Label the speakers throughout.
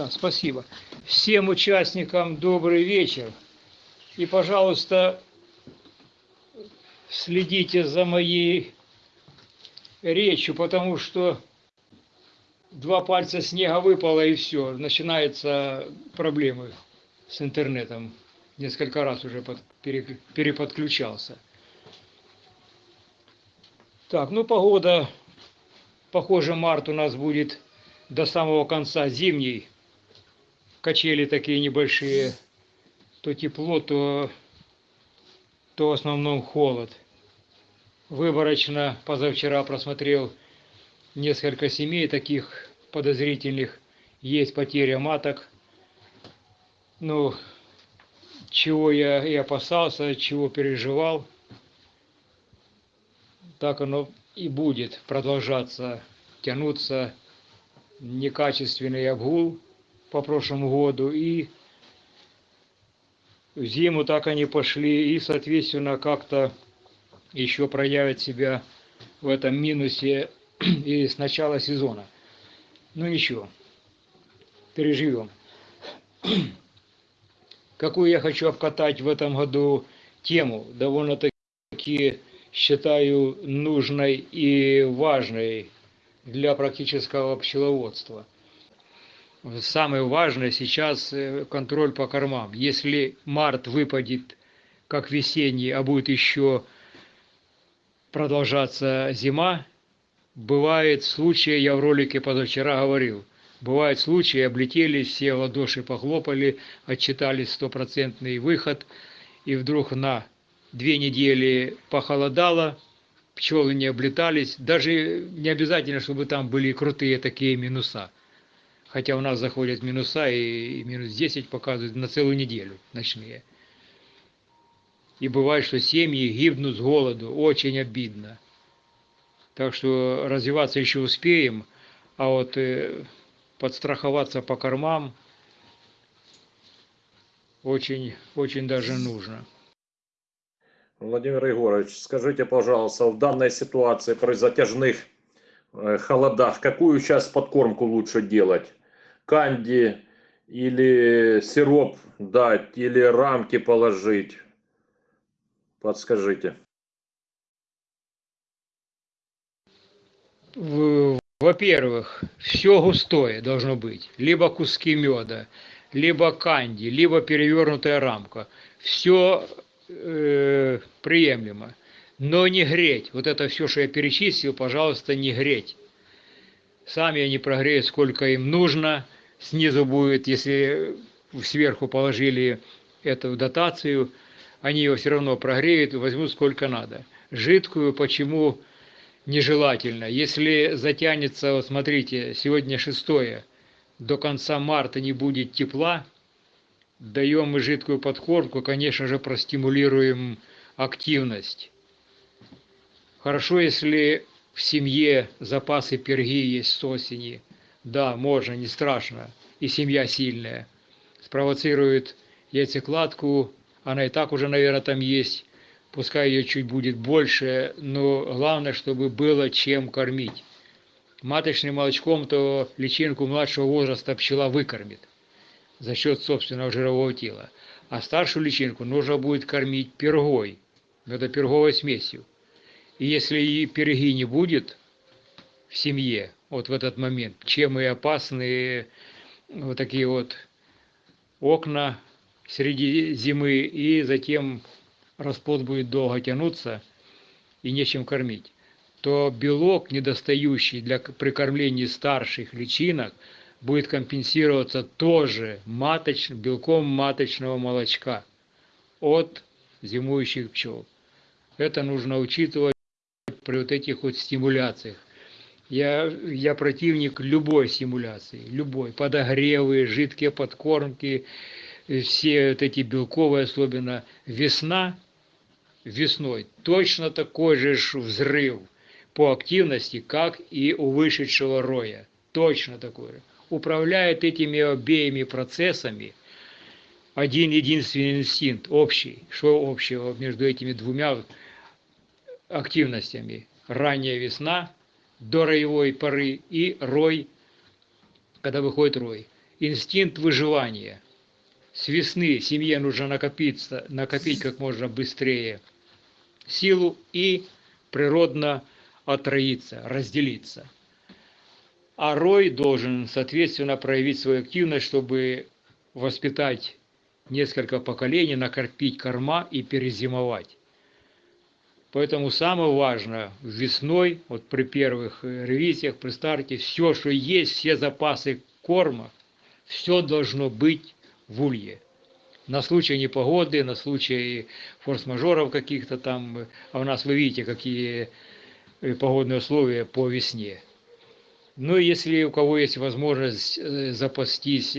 Speaker 1: Да, спасибо. Всем участникам добрый вечер. И, пожалуйста, следите за моей речью, потому что два пальца снега выпало и все, начинаются проблемы с интернетом. Несколько раз уже под, пере, переподключался. Так, ну погода, похоже, март у нас будет до самого конца зимний. Качели такие небольшие, то тепло, то, то в основном холод. Выборочно позавчера просмотрел несколько семей таких подозрительных. Есть потеря маток. Ну, чего я и опасался, чего переживал, так оно и будет продолжаться, тянуться некачественный обгул по прошлому году и в зиму так они пошли и соответственно как-то еще проявят себя в этом минусе и с начала сезона. Ну ничего, переживем. Какую я хочу обкатать в этом году тему, довольно-таки считаю нужной и важной для практического пчеловодства. Самое важное сейчас э, контроль по кормам. Если март выпадет как весенний, а будет еще продолжаться зима, бывает случаи, я в ролике позавчера говорил, бывают случаи, облетели, все ладоши похлопали, отчитали стопроцентный выход, и вдруг на две недели похолодало, пчелы не облетались, даже не обязательно, чтобы там были крутые такие минуса. Хотя у нас заходят минуса и минус 10 показывают на целую неделю ночные. И бывает, что семьи гибнут с голоду, очень обидно. Так что развиваться еще успеем, а вот э, подстраховаться по кормам очень, очень даже нужно.
Speaker 2: Владимир Егорович, скажите, пожалуйста, в данной ситуации при затяжных э, холодах, какую сейчас подкормку лучше делать? Канди или сироп дать, или рамки положить? Подскажите.
Speaker 1: Во-первых, все густое должно быть. Либо куски меда, либо канди, либо перевернутая рамка. Все э, приемлемо. Но не греть. Вот это все, что я перечислил, пожалуйста, не греть. Сами они прогреют, сколько им нужно. Снизу будет, если сверху положили эту дотацию, они ее все равно прогреют, возьмут сколько надо. Жидкую почему нежелательно? Если затянется, вот смотрите, сегодня шестое, до конца марта не будет тепла, даем мы жидкую подкормку, конечно же, простимулируем активность. Хорошо, если в семье запасы перги есть с осени. Да, можно, не страшно. И семья сильная. Спровоцирует яйцекладку, она и так уже, наверное, там есть. Пускай ее чуть будет больше, но главное, чтобы было чем кормить. Маточным молочком то личинку младшего возраста пчела выкормит за счет собственного жирового тела. А старшую личинку нужно будет кормить пергой, это смесью. И если и перги не будет в семье, вот в этот момент, чем и опасные вот такие вот окна среди зимы, и затем расплод будет долго тянуться и нечем кормить, то белок, недостающий для прикормления старших личинок, будет компенсироваться тоже маточ, белком маточного молочка от зимующих пчел. Это нужно учитывать при вот этих вот стимуляциях. Я, я противник любой стимуляции, любой. Подогревы, жидкие подкормки, все вот эти белковые, особенно весна, весной точно такой же взрыв по активности, как и у вышедшего роя. Точно такой же управляет этими обеими процессами один единственный инстинкт, общий. Что общего между этими двумя активностями? Ранняя весна, до роевой поры, и рой, когда выходит рой. инстинкт выживания. С весны семье нужно накопиться, накопить как можно быстрее силу и природно отроиться, разделиться. А рой должен, соответственно, проявить свою активность, чтобы воспитать несколько поколений, накопить корма и перезимовать. Поэтому самое важное весной, вот при первых э, ревизиях, при старте, все, что есть, все запасы корма, все должно быть в улье. На случай непогоды, на случай форс-мажоров каких-то там, а у нас вы видите, какие э, погодные условия по весне. Ну, если у кого есть возможность э, запастись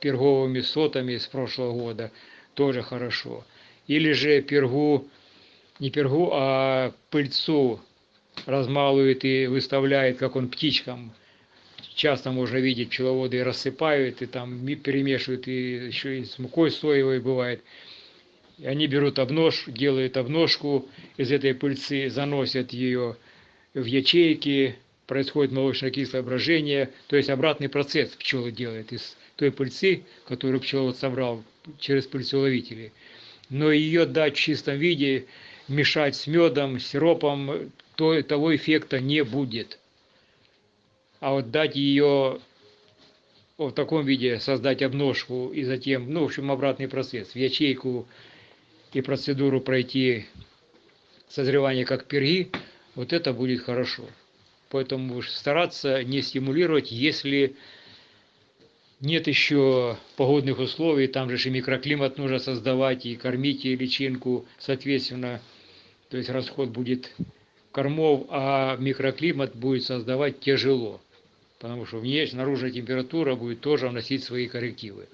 Speaker 1: перговыми сотами с прошлого года, тоже хорошо. Или же пергу не пергу, а пыльцу размалывает и выставляет, как он птичкам. Часто можно видеть, пчеловоды рассыпают, и там перемешивают, и еще и с мукой соевой бывает. И они берут обнож, делают обножку из этой пыльцы, заносят ее в ячейки, происходит молочно-кислое брожение, то есть обратный процесс пчелы делают из той пыльцы, которую пчеловод собрал через пыльцеловители. Но ее дать в чистом виде мешать с медом, сиропом, то того эффекта не будет. А вот дать ее в таком виде, создать обножку и затем, ну, в общем, обратный процесс, в ячейку и процедуру пройти созревание как перги, вот это будет хорошо. Поэтому стараться не стимулировать, если нет еще погодных условий, там же и микроклимат нужно создавать, и кормить и личинку, соответственно, то есть расход будет кормов, а микроклимат будет создавать тяжело, потому что внешняя, наружная температура будет тоже вносить свои коррективы.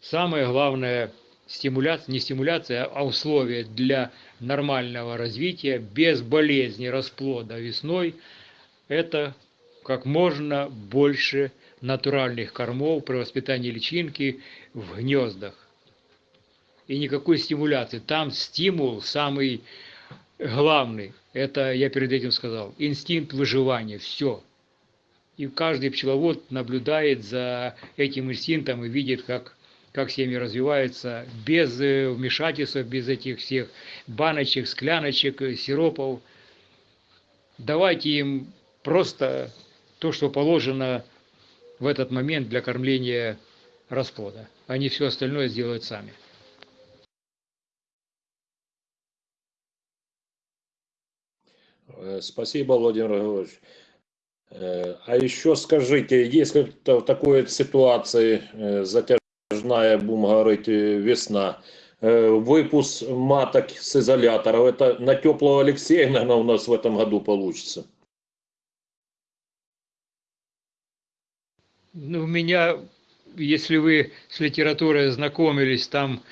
Speaker 1: Самое главное стимуляция, не стимуляция, а условия для нормального развития без болезни расплода весной – это как можно больше натуральных кормов при воспитании личинки в гнездах и никакой стимуляции. Там стимул самый главный, это я перед этим сказал, инстинкт выживания, все. И каждый пчеловод наблюдает за этим инстинктом и видит, как, как семьи развиваются без э, вмешательства, без этих всех баночек, скляночек, э, сиропов. Давайте им просто то, что положено в этот момент для кормления расплода. Они все остальное сделают сами.
Speaker 2: Спасибо, Владимир Григорьевич. Э, а еще скажите, если в такой ситуации э, затяжная, будем говорить, весна, выпуск маток с изоляторов, это на теплого Алексея, наверное, у нас в этом году получится?
Speaker 1: Ну, у меня, если вы с литературой знакомились, там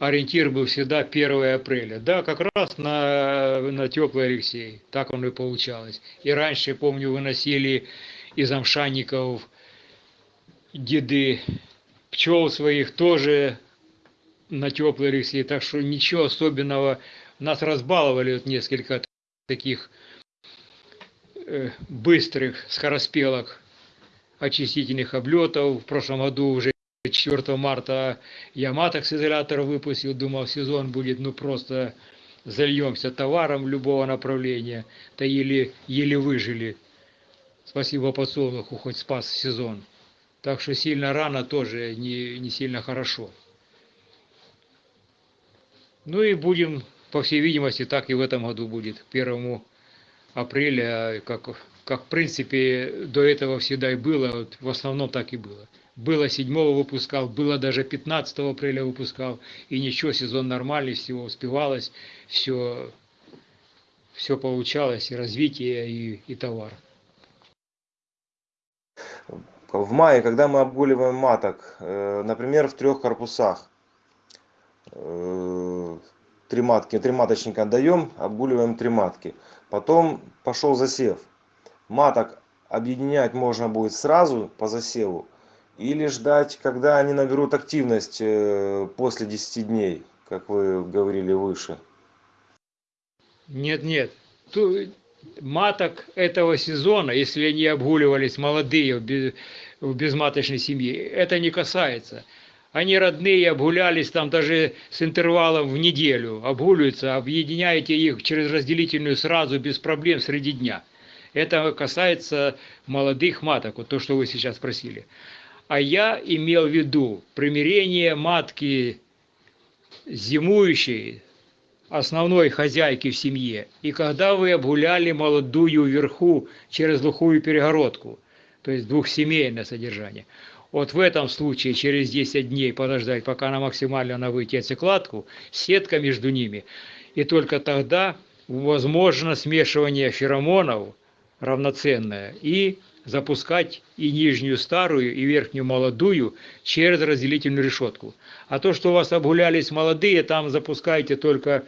Speaker 1: ориентир был всегда 1 апреля. Да, как раз на, на теплый Алексей. Так оно и получалось. И раньше, помню, выносили из амшанников деды пчел своих тоже на теплый Алексей. Так что ничего особенного. Нас разбаловали вот несколько таких э, быстрых скороспелок очистительных облетов. В прошлом году уже 4 марта я маток с изолятора выпустил, думал, сезон будет, ну просто зальемся товаром любого направления, то еле, еле выжили. Спасибо подсолнуху, хоть спас сезон. Так что сильно рано тоже не, не сильно хорошо. Ну и будем, по всей видимости, так и в этом году будет. 1 апреля, как, как в принципе до этого всегда и было, вот в основном так и было было 7 выпускал, было даже 15 апреля выпускал, и ничего, сезон нормальный, всего успевалось, все, все получалось, и развитие, и, и товар.
Speaker 3: В мае, когда мы обгуливаем маток, э, например, в трех корпусах, э, три матки, три маточника отдаем, обгуливаем три матки. Потом пошел засев. Маток объединять можно будет сразу по засеву, или ждать, когда они наберут активность э, после 10 дней, как вы говорили выше?
Speaker 1: Нет, нет. Маток этого сезона, если они обгуливались молодые, в безматочной семье. Это не касается. Они родные, обгулялись там даже с интервалом в неделю, обгуливаются, объединяете их через разделительную сразу без проблем среди дня. Это касается молодых маток, вот то, что вы сейчас спросили. А я имел в виду примирение матки зимующей, основной хозяйки в семье, и когда вы обгуляли молодую вверху через глухую перегородку, то есть двухсемейное содержание. Вот в этом случае через 10 дней подождать, пока она максимально на выйти яйцекладку, сетка между ними, и только тогда возможно смешивание феромонов равноценное и запускать и нижнюю старую, и верхнюю молодую через разделительную решетку. А то, что у вас обгулялись молодые, там запускаете только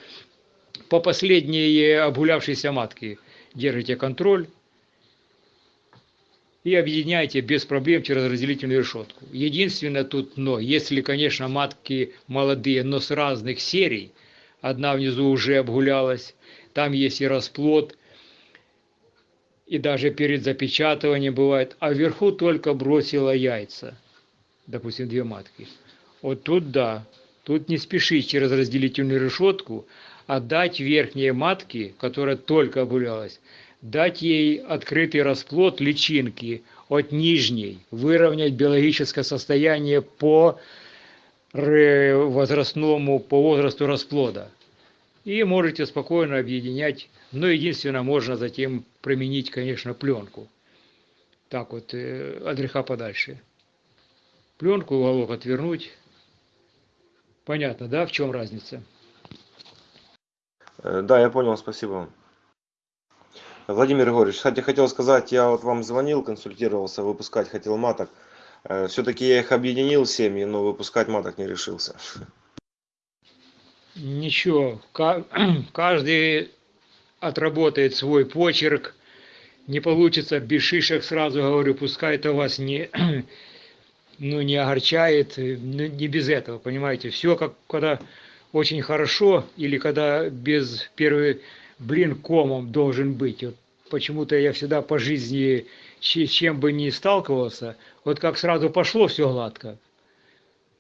Speaker 1: по последней обгулявшейся матке. Держите контроль, и объединяйте без проблем через разделительную решетку. Единственное тут но, если, конечно, матки молодые, но с разных серий, одна внизу уже обгулялась, там есть и расплод, и даже перед запечатыванием бывает, а вверху только бросила яйца, допустим, две матки. Вот тут да, тут не спешить через разделительную решетку, а дать верхние матки, которая только обгулялась, дать ей открытый расплод личинки от нижней, выровнять биологическое состояние по возрастному, по возрасту расплода. И можете спокойно объединять, но единственное, можно затем применить, конечно, пленку. Так вот, э, от греха подальше. Пленку, уголок отвернуть. Понятно, да, в чем разница?
Speaker 3: Э, да, я понял, спасибо. Владимир Егорович, кстати, хотел сказать, я вот вам звонил, консультировался, выпускать хотел маток. Э, Все-таки я их объединил семьи, но выпускать маток не решился.
Speaker 1: Ничего, каждый отработает свой почерк. Не получится без шишек, сразу говорю, пускай это вас не, ну, не огорчает, ну, не без этого, понимаете. Все, как когда очень хорошо или когда без первой блин комом должен быть. Вот почему-то я всегда по жизни чем бы ни сталкивался, вот как сразу пошло все гладко.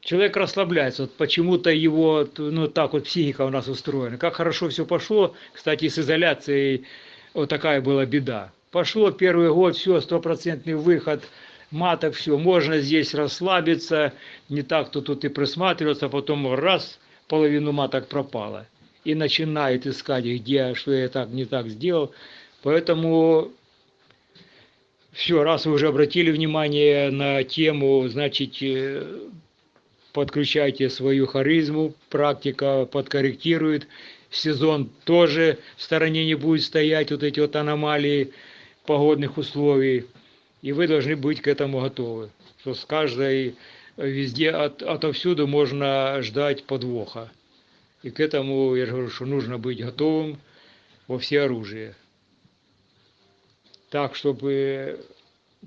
Speaker 1: Человек расслабляется, вот почему-то его, ну так вот психика у нас устроена. Как хорошо все пошло, кстати, с изоляцией вот такая была беда. Пошло первый год, все, стопроцентный выход, маток, все, можно здесь расслабиться, не так, то тут и присматриваться, потом раз, половину маток пропало и начинает искать, где, что я так не так сделал. Поэтому все, раз вы уже обратили внимание на тему, значит, э, подключайте свою харизму, практика подкорректирует, сезон тоже в стороне не будет стоять, вот эти вот аномалии погодных условий, и вы должны быть к этому готовы, что с каждой везде, от, отовсюду можно ждать подвоха. И к этому, я говорю, что нужно быть готовым во все оружие. Так, чтобы,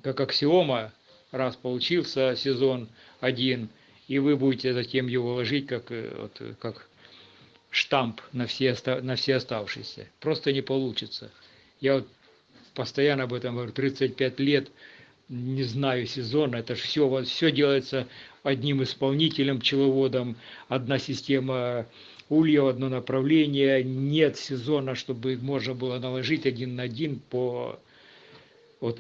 Speaker 1: как аксиома, раз получился сезон один, и вы будете затем его ложить как, э, вот, как штамп на все, на все оставшиеся. Просто не получится. Я вот постоянно об этом говорю, 35 лет, не знаю сезона, это же все, все делается одним исполнителем, пчеловодом, одна система улья в одно направление, нет сезона, чтобы можно было наложить один на один по вот,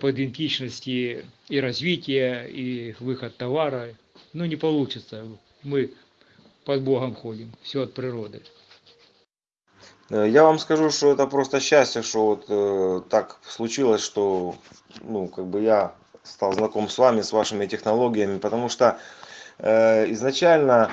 Speaker 1: по идентичности и развития, и выход товара. Ну, не получится. Мы под Богом ходим, все от природы.
Speaker 3: Э, я вам скажу, что это просто счастье, что вот э, так случилось, что ну, как бы я стал знаком с вами, с вашими технологиями, потому что э, изначально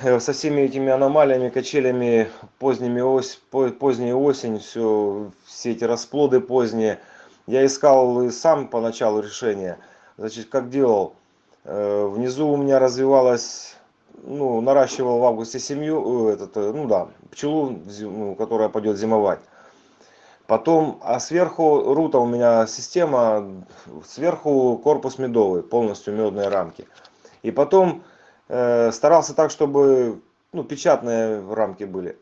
Speaker 3: Э, со всеми этими аномалиями, качелями, поздними ось, поздняя осень, все, все эти расплоды поздние. Я искал сам поначалу решение. Значит, как делал? Э, внизу у меня развивалась, ну, наращивал в августе семью, э, этот, ну да, пчелу, ну, которая пойдет зимовать. Потом, а сверху рута у меня система, сверху корпус медовый, полностью медные рамки. И потом Э, старался так, чтобы ну, печатные рамки были.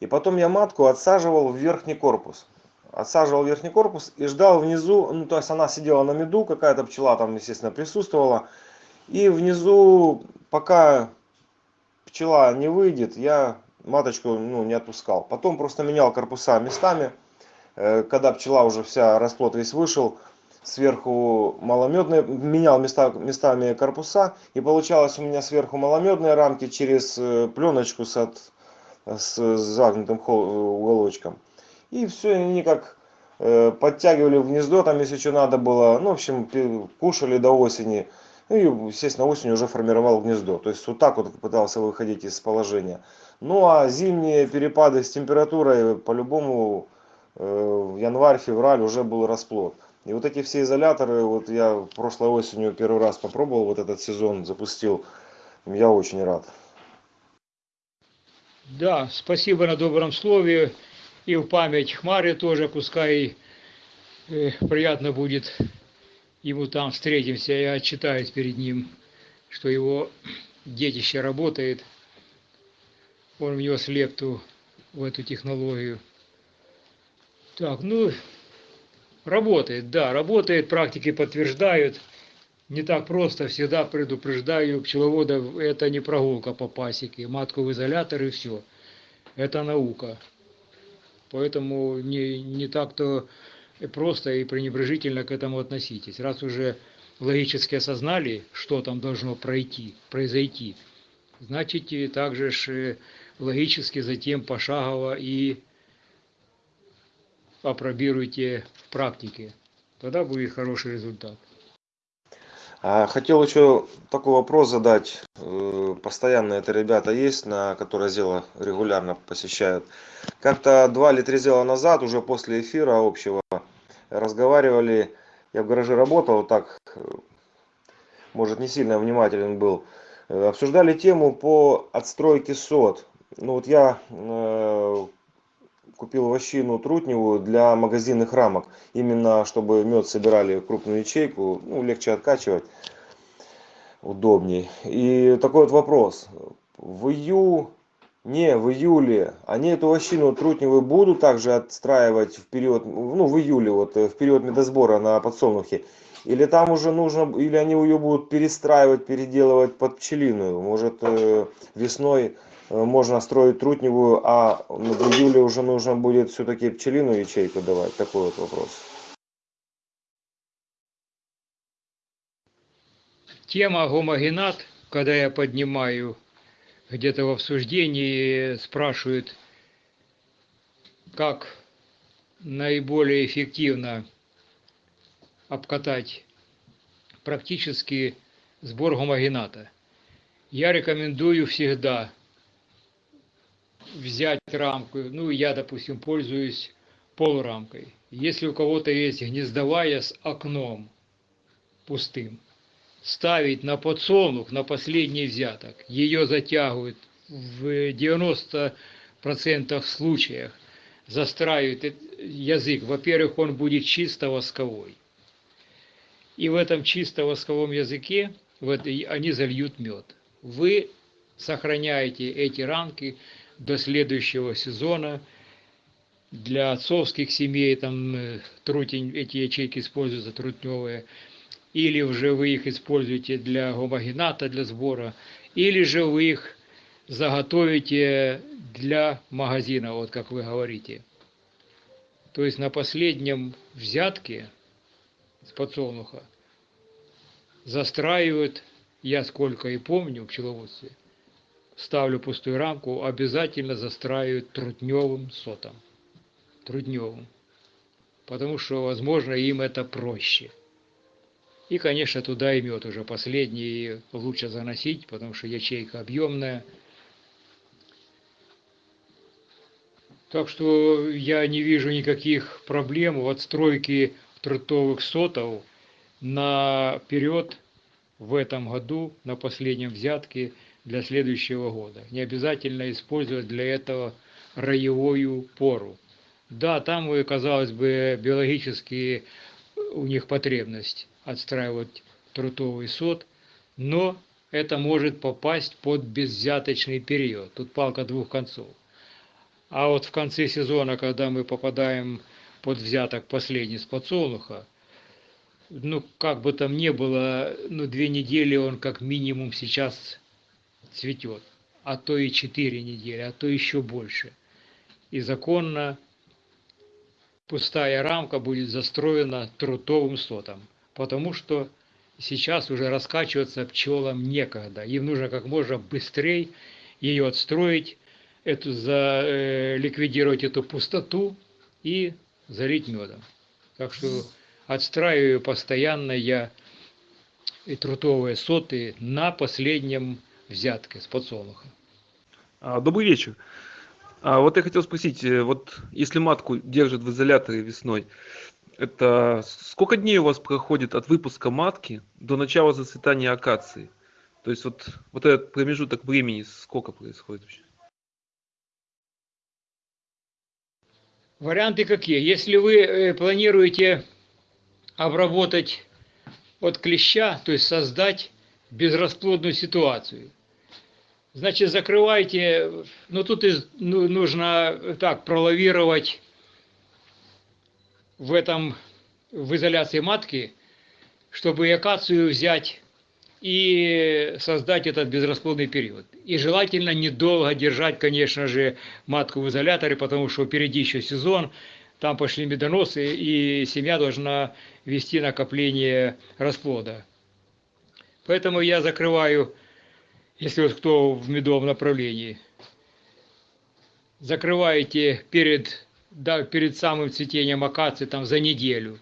Speaker 3: И потом я матку отсаживал в верхний корпус. отсаживал верхний корпус и ждал внизу, ну то есть она сидела на меду, какая-то пчела там, естественно, присутствовала. И внизу, пока пчела не выйдет, я маточку ну, не отпускал. Потом просто менял корпуса местами. Э, когда пчела уже вся, расплод весь вышел, сверху маломедные, менял места, местами корпуса. И получалось у меня сверху маломедные рамки через э, пленочку с, от, с загнутым уголочком. И все, они как э, подтягивали в гнездо, там если что надо было. Ну, в общем, кушали до осени. Ну и, естественно, осенью уже формировал гнездо. То есть вот так вот пытался выходить из положения. Ну а зимние перепады с температурой по-любому э, январь-февраль уже был расплод. И вот эти все изоляторы, вот я прошлой осенью первый раз попробовал, вот этот сезон запустил. Я очень рад.
Speaker 1: Да, спасибо на добром слове. И в память Хмаре тоже, пускай э, приятно будет ему там встретимся, я отчитаюсь перед ним, что его детище работает, он внес лепту в эту технологию. Так, ну, работает, да, работает, практики подтверждают. Не так просто, всегда предупреждаю пчеловодов, это не прогулка по пасеке, матку в изолятор и все. Это наука. Поэтому не, не так-то просто и пренебрежительно к этому относитесь. Раз уже логически осознали, что там должно пройти, произойти, значит и также же логически затем пошагово и опробируйте в практике. Тогда будет хороший результат.
Speaker 3: А, хотел еще такой вопрос задать. Э, постоянно это ребята есть, на которые зело регулярно посещают. Как-то два или три зела назад, уже после эфира общего, разговаривали, я в гараже работал, так, может, не сильно внимателен был, э, обсуждали тему по отстройке сот. Ну вот я э, купил вощину трутневую для магазинных рамок, именно чтобы мед собирали крупную ячейку, ну, легче откачивать, удобней. И такой вот вопрос. В ию не в июле. Они эту вощину трутневую будут также отстраивать в период ну в июле вот в период медосбора на подсолнухе или там уже нужно или они ее будут перестраивать переделывать под пчелиную может э, весной э, можно строить трутневую а в июле уже нужно будет все-таки пчелиную ячейку давать? Такой вот вопрос.
Speaker 1: Тема гомогенат когда я поднимаю где-то в обсуждении спрашивают, как наиболее эффективно обкатать практически сбор гомогената. Я рекомендую всегда взять рамку, ну я, допустим, пользуюсь полурамкой. Если у кого-то есть гнездовая с окном пустым, ставить на подсолнух, на последний взяток, ее затягивают в 90% случаях, застраивают язык. Во-первых, он будет чисто восковой. И в этом чисто восковом языке в этой, они зальют мед. Вы сохраняете эти рамки до следующего сезона. Для отцовских семей там э, трутень, эти ячейки используются трутневые или уже вы их используете для гомогената, для сбора, или же вы их заготовите для магазина, вот как вы говорите. То есть на последнем взятке с подсолнуха застраивают, я сколько и помню в пчеловодстве, ставлю пустую рамку, обязательно застраивают трутневым сотом. Трудневым. Потому что, возможно, им это проще. И, конечно, туда и мед уже последний лучше заносить, потому что ячейка объемная. Так что я не вижу никаких проблем в отстройке трутовых сотов наперед в этом году, на последнем взятке для следующего года. Не обязательно использовать для этого роевую пору. Да, там, казалось бы, биологически у них потребность отстраивать трутовый сот, но это может попасть под безвзяточный период. Тут палка двух концов. А вот в конце сезона, когда мы попадаем под взяток последний с подсолнуха. Ну, как бы там ни было, ну, две недели он как минимум сейчас цветет, а то и четыре недели, а то еще больше. И законно пустая рамка будет застроена трутовым сотом, потому что сейчас уже раскачиваться пчелам некогда. Им нужно как можно быстрее ее отстроить, эту, за, э, ликвидировать эту пустоту и залить медом. Так что отстраиваю постоянно я и трутовые соты на последнем взятке с подсолнуха.
Speaker 4: Добрый вечер. А вот я хотел спросить, э, вот если матку держат в изоляторе весной, это сколько дней у вас проходит от выпуска матки до начала зацветания акации? То есть вот, вот этот промежуток времени сколько происходит вообще?
Speaker 1: Варианты какие? Если вы э, планируете обработать от клеща, то есть создать безрасплодную ситуацию, значит закрывайте, ну тут ну, нужно так пролавировать в этом, в изоляции матки, чтобы и акацию взять и создать этот безрасплодный период. И желательно недолго держать, конечно же, матку в изоляторе, потому что впереди еще сезон, там пошли медоносы, и семья должна вести накопление расплода. Поэтому я закрываю, если вот кто в медовом направлении, закрываете перед, да, перед самым цветением акации там за неделю.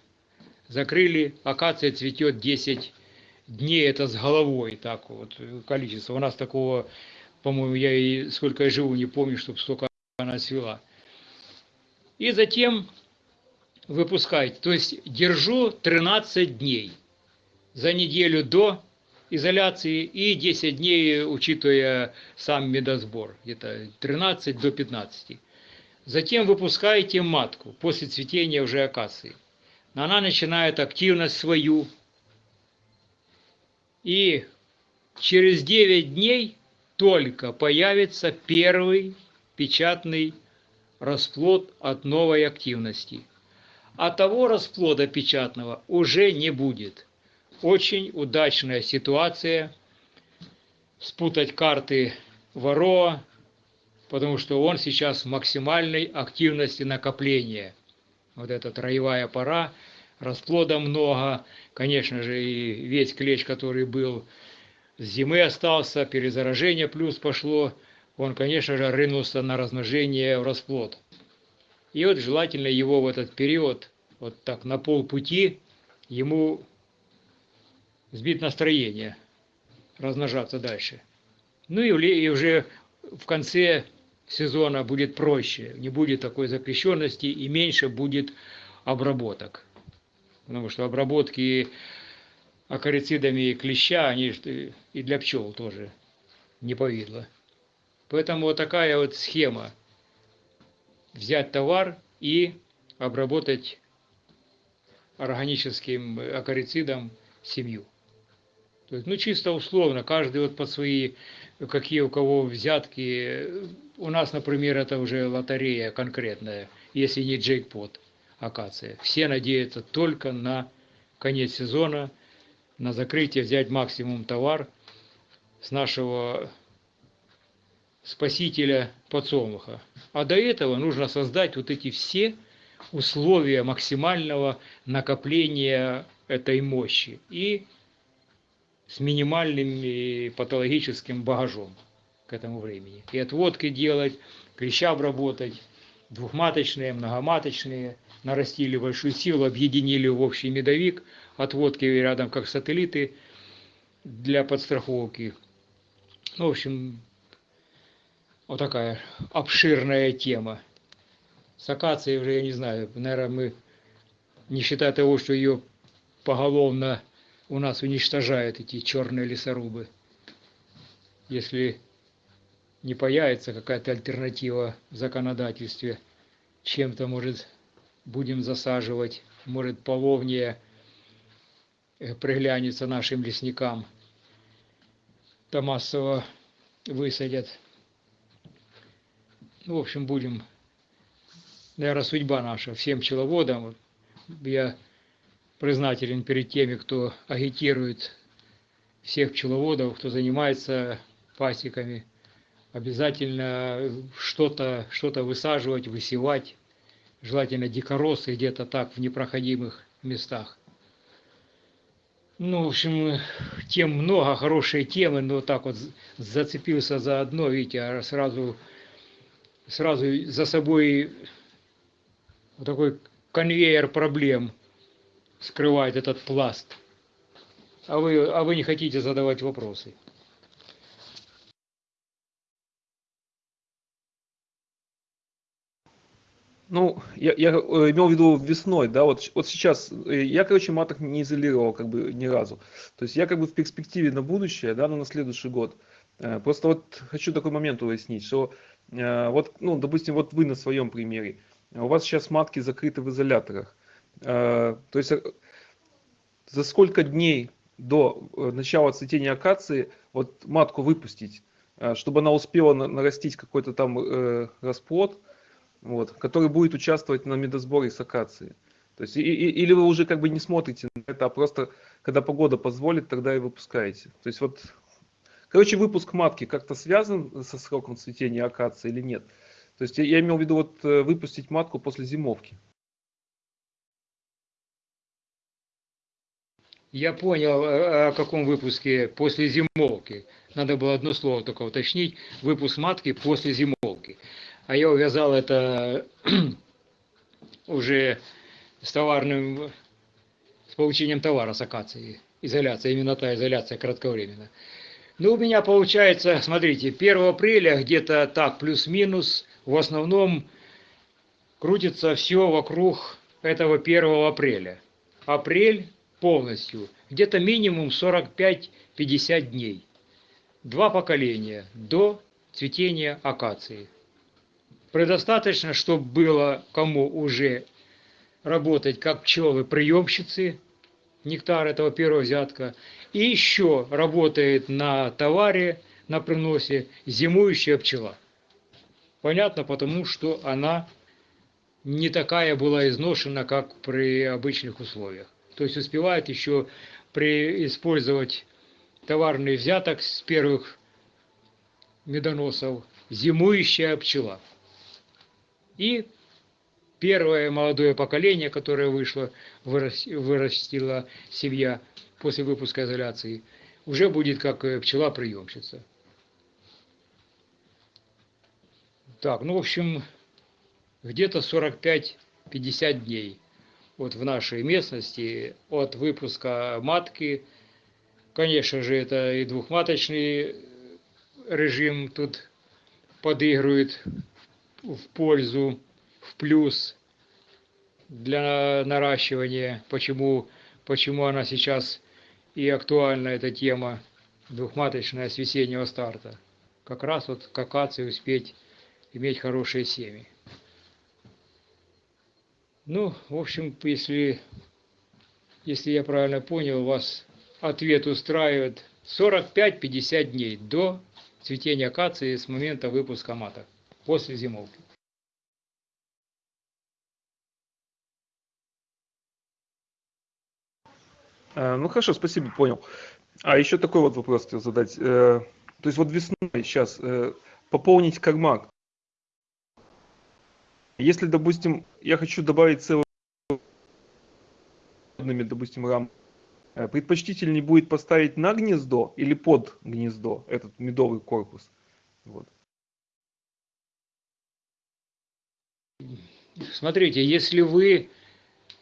Speaker 1: Закрыли, акация цветет 10 дней это с головой так вот количество. У нас такого, по-моему, я и сколько я живу, не помню, чтобы столько она свела. И затем выпускаете. То есть держу 13 дней за неделю до изоляции и 10 дней, учитывая сам медосбор, где-то 13 до 15. Затем выпускаете матку после цветения уже акации. Она начинает активность свою, и через 9 дней только появится первый печатный расплод от новой активности. А того расплода печатного уже не будет. Очень удачная ситуация спутать карты Вароа, потому что он сейчас в максимальной активности накопления. Вот эта троевая пора – расплода много, конечно же, и весь клещ, который был с зимы остался, перезаражение плюс пошло, он, конечно же, рынулся на размножение в расплод. И вот желательно его в этот период, вот так на полпути, ему сбить настроение, размножаться дальше. Ну и уже в конце сезона будет проще, не будет такой запрещенности и меньше будет обработок потому что обработки акарицидами клеща, они и для пчел тоже не повидло. Поэтому вот такая вот схема. Взять товар и обработать органическим акарицидом семью. То есть, ну, чисто условно, каждый вот по свои, какие у кого взятки. У нас, например, это уже лотерея конкретная, если не джейкпот акация. Все надеются только на конец сезона, на закрытие, взять максимум товар с нашего спасителя подсолнуха. А до этого нужно создать вот эти все условия максимального накопления этой мощи и с минимальным патологическим багажом к этому времени. И отводки делать, клеща обработать, двухматочные, многоматочные – нарастили большую силу, объединили в общий медовик, отводки рядом как сателлиты для подстраховки. Ну, в общем, вот такая обширная тема. С акацией уже, я не знаю, наверное, мы, не считая того, что ее поголовно у нас уничтожают эти черные лесорубы. Если не появится какая-то альтернатива в законодательстве, чем-то может будем засаживать, может половнее э, приглянется нашим лесникам, то массово высадят. Ну, в общем, будем наверное, судьба наша, всем пчеловодам. Я признателен перед теми, кто агитирует всех пчеловодов, кто занимается пасеками. Обязательно что-то что высаживать, высевать, желательно дикоросы где-то так в непроходимых местах. Ну, в общем, тем много, хорошие темы, но так вот зацепился за одно, видите, а сразу, сразу за собой вот такой конвейер проблем скрывает этот пласт. А вы, а вы не хотите задавать вопросы.
Speaker 4: Ну, я, я э, имел в виду весной, да, вот, вот сейчас, э, я, короче, маток не изолировал как бы ни разу. То есть я как бы в перспективе на будущее, да, ну, на следующий год. Э, просто вот хочу такой момент уяснить, что вот, ну, допустим, вот вы на своем примере, у вас сейчас матки закрыты в изоляторах. То есть за сколько дней до начала цветения акации вот матку выпустить, чтобы она успела нарастить какой-то там расплод, вот, который будет участвовать на медосборе с акации. То есть, и, и, или вы уже как бы не смотрите на это, а просто когда погода позволит, тогда и выпускаете. То есть вот, короче, выпуск матки как-то связан со сроком цветения акации или нет? То есть я, я имел в виду вот э, выпустить матку после зимовки.
Speaker 1: Я понял, э, о каком выпуске после зимовки. Надо было одно слово только уточнить. Выпуск матки после зимовки а я увязал это уже с товарным, с получением товара с акации, изоляция, именно та изоляция кратковременная. Ну, у меня получается, смотрите, 1 апреля где-то так, плюс-минус, в основном крутится все вокруг этого 1 апреля. Апрель полностью, где-то минимум 45-50 дней. Два поколения до цветения акации предостаточно, чтобы было кому уже работать как пчелы-приемщицы, нектар этого первого взятка, и еще работает на товаре, на приносе зимующая пчела. Понятно, потому что она не такая была изношена, как при обычных условиях. То есть успевает еще при использовать товарный взяток с первых медоносов зимующая пчела. И первое молодое поколение, которое вышло, вырастила семья после выпуска изоляции, уже будет как э, пчела-приемщица. Так, ну, в общем, где-то 45-50 дней вот в нашей местности от выпуска матки. Конечно же, это и двухматочный режим тут подыгрывает в пользу, в плюс для наращивания, почему, почему она сейчас и актуальна, эта тема двухматочная с весеннего старта. Как раз вот к акации успеть иметь хорошие семьи. Ну, в общем, если, если я правильно понял, вас ответ устраивает 45-50 дней до цветения акации с момента выпуска маток после зимовки.
Speaker 4: Э, ну хорошо, спасибо, понял. А еще такой вот вопрос хотел задать. Э, то есть вот весной сейчас э, пополнить кармак. Если, допустим, я хочу добавить целый допустим, рам, предпочтительнее будет поставить на гнездо или под гнездо этот медовый корпус. Вот.
Speaker 1: Смотрите, если вы,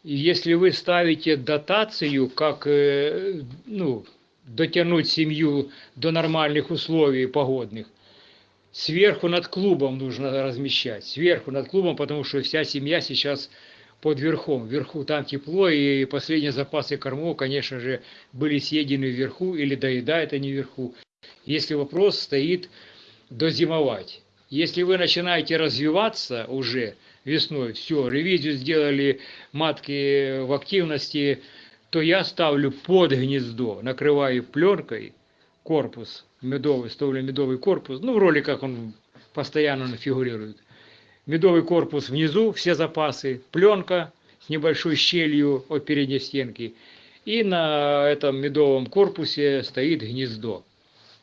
Speaker 1: если вы ставите дотацию, как э, ну, дотянуть семью до нормальных условий погодных, сверху над клубом нужно размещать. Сверху над клубом, потому что вся семья сейчас под верхом. Вверху там тепло, и последние запасы кормов, конечно же, были съедены вверху, или доедают они вверху. Если вопрос стоит дозимовать. Если вы начинаете развиваться уже, весной, все, ревизию сделали матки в активности, то я ставлю под гнездо, накрываю пленкой корпус медовый, ставлю медовый корпус, ну в роликах он постоянно фигурирует. медовый корпус внизу, все запасы, пленка с небольшой щелью от передней стенки, и на этом медовом корпусе стоит гнездо.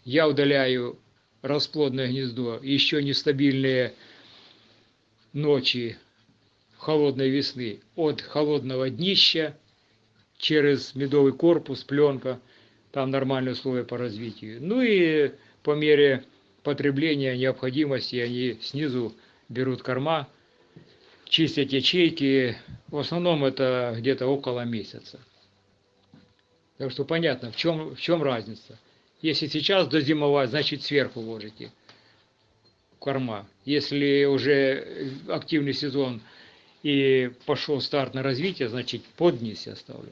Speaker 1: Я удаляю расплодное гнездо, еще нестабильные ночи холодной весны от холодного днища через медовый корпус, пленка, там нормальные условия по развитию. Ну и по мере потребления необходимости они снизу берут корма, чистят ячейки, в основном это где-то около месяца. Так что понятно, в чем, в чем разница. Если сейчас дозимовать, значит сверху ложите корма. Если уже активный сезон и пошел старт на развитие, значит под низ я ставлю.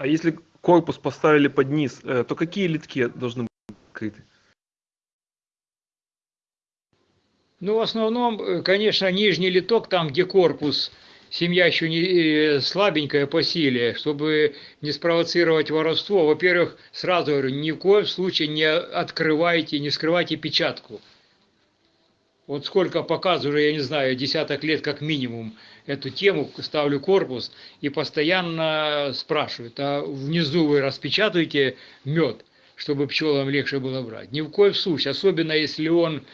Speaker 4: А если корпус поставили под низ, э, то какие литки должны быть открыты?
Speaker 1: Ну, в основном, э, конечно, нижний литок, там, где корпус, семья еще не э, слабенькая по силе, чтобы не спровоцировать воровство. Во-первых, сразу говорю, ни в коем случае не открывайте, не скрывайте печатку. Вот сколько показываю, я не знаю, десяток лет как минимум эту тему, ставлю корпус и постоянно спрашивают, а внизу вы распечатаете мед, чтобы пчелам легче было брать. Ни в коем случае, особенно если он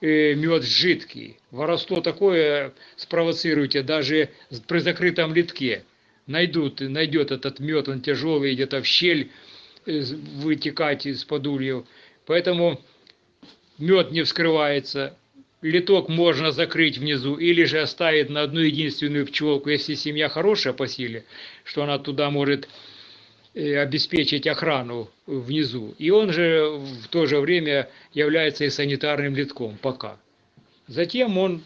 Speaker 1: э, мед жидкий. Воровство такое спровоцируете даже при закрытом литке. Найдут, найдет этот мед, он тяжелый, где-то в щель э, вытекать из-под ульев. Поэтому мед не вскрывается, литок можно закрыть внизу или же оставить на одну единственную пчелку, если семья хорошая по силе, что она туда может э, обеспечить охрану внизу. И он же в то же время является и санитарным литком пока. Затем он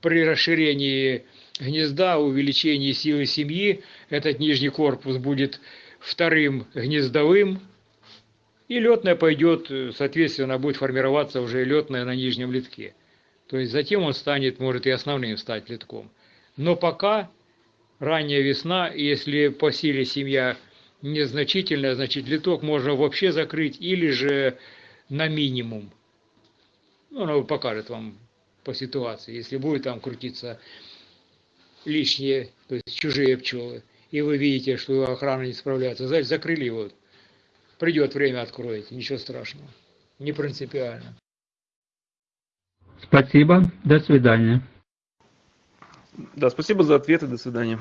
Speaker 1: при расширении гнезда, увеличении силы семьи, этот нижний корпус будет вторым гнездовым, и летная пойдет, соответственно, будет формироваться уже летная на нижнем литке. То есть затем он станет, может и основным стать литком. Но пока ранняя весна, если по силе семья незначительная, значит литок можно вообще закрыть или же на минимум. Ну, она покажет вам по ситуации, если будет там крутиться лишние, то есть чужие пчелы, и вы видите, что охрана не справляется, значит закрыли его. Придет время, откроете, ничего страшного, не принципиально.
Speaker 5: Спасибо. До свидания.
Speaker 4: Да, спасибо за ответы, до свидания.